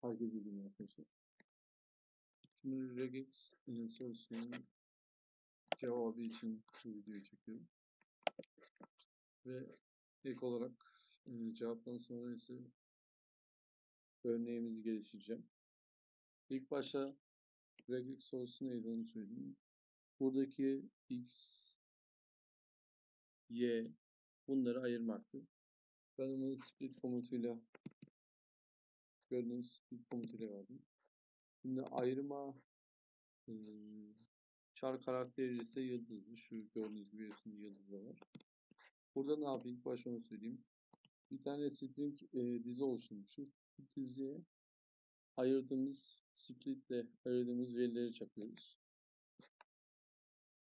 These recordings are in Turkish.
Herkese iyi günler arkadaşlar. Şimdi regex e, sorusunun cevabı için bu videoyu çekiyorum. Ve ilk olarak e, cevaptan sonra ise örneğimizi geliştireceğim. İlk başta regex sorusu neydi onu söyleyeyim. Buradaki x, y bunları ayırmaktı. Ben onu split komutuyla gördüğünüz split komutuyla verdim. Şimdi ayırma e, çar karakteri ise yıldızlı. Şu gördüğünüz gibi hepsinde yıldız da var. Burada ne yapayım? İlk başta onu söyleyeyim. Bir tane string e, dizi oluşturmuşuz. Bu diziye ayırdığımız splitle ayırdığımız verileri çakıyoruz.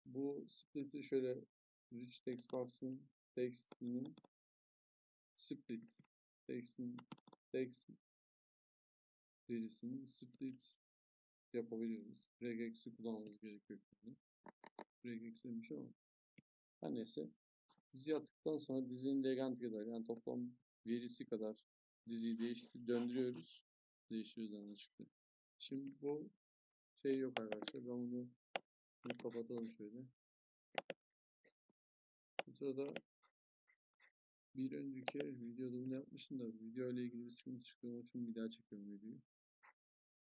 Bu split'i şöyle rich text box'ın text'inin split text'in text verisini split yapabiliyoruz. regex'i kullanmamız gerekiyor. şimdi. Regex demiş ama her neyse. Dizi attıktan sonra dizinin legend kadar yani toplam verisi kadar diziyi değiştir döndürüyoruz. Değiştiriyoruz çıktı. Şimdi bu şey yok arkadaşlar. Ben bunu, bunu kapatalım şöyle. Bu sırada bir önceki videoda bunu yapmıştım da video ile ilgili bir sıkıntı çıktı. Onun için bir daha çekiyorum videoyu.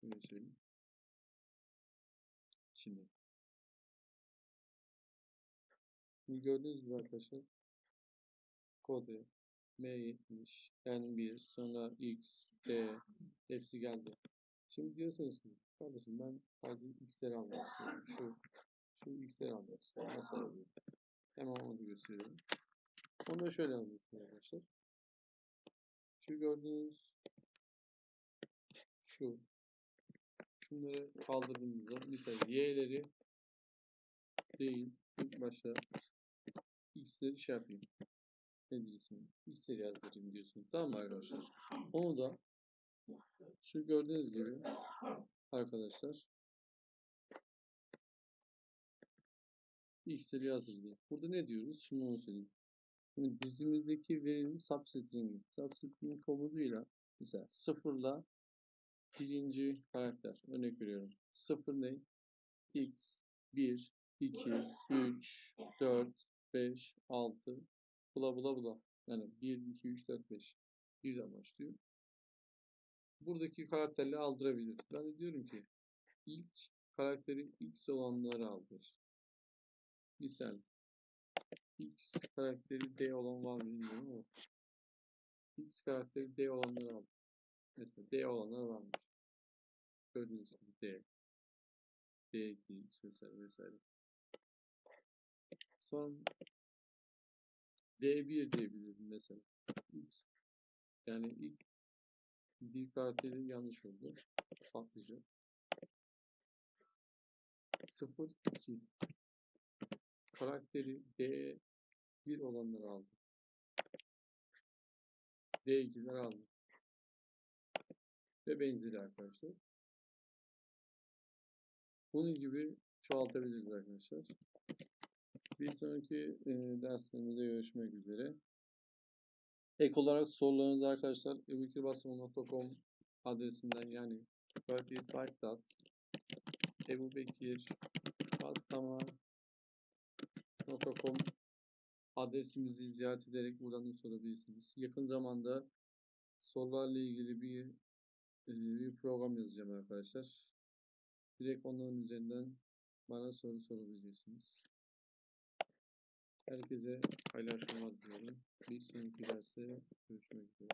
Öyle söyleyeyim. Şimdi. Şimdi gördüğünüz gibi arkadaşlar kode M70 N1 sonra X, D hepsi geldi. Şimdi diyorsunuz ki kardeşim ben sadece X'leri almak istiyorum. Şu, şu X'leri almak istiyorum. Nasıl alayım? Hemen onu gösteriyorum. Onu da şöyle alıyorsunuz arkadaşlar. Şu gördüğünüz şu şunları kaldırdığımızda mesela y'leri değil ilk başta x'leri şey yapayım. Nedir ismi? X'leri yazdırayım diyorsunuz. Tamam arkadaşlar? Onu da şu gördüğünüz gibi arkadaşlar x'leri yazdırdı. Burada ne diyoruz? Şimdi onu söyleyeyim. Şimdi dizimizdeki verinin substring'i. Substring komutuyla mesela sıfırla birinci karakter. Örnek veriyorum. Sıfır ne? X, 1, 2, 3, 4, 5, 6, bula bula bula. Yani 1, 2, 3, 4, 5. Birden başlıyor. Buradaki karakterleri aldırabilir. Ben de diyorum ki ilk karakteri X olanları aldır. Misal X karakteri D olan var mı bilmiyorum X karakteri D olanları aldır. Mesela D olanlar varmış. Gördüğünüz gibi D. D, X vesaire vesaire. Son D1 diyebilirim mesela. X. Yani ilk bir karakteri yanlış oldu. Patlayacak. 0, 2 karakteri D1 olanları aldım. D2'ler aldım. Ve benzeri arkadaşlar. Bunun gibi çoğaltabiliriz arkadaşlar. Bir sonraki e, derslerimizde görüşmek üzere. Ek olarak sorularınızı arkadaşlar ebubekirbassam.com adresinden yani ebubekirbassam.com adresimizi ziyaret ederek buradan da sorabilirsiniz. Yakın zamanda sorularla ilgili bir e, bir program yazacağım arkadaşlar. Direkt onların üzerinden bana soru sorabilirsiniz. Herkese hayırlı akşamlar diliyorum. Bir sonraki derste görüşmek üzere.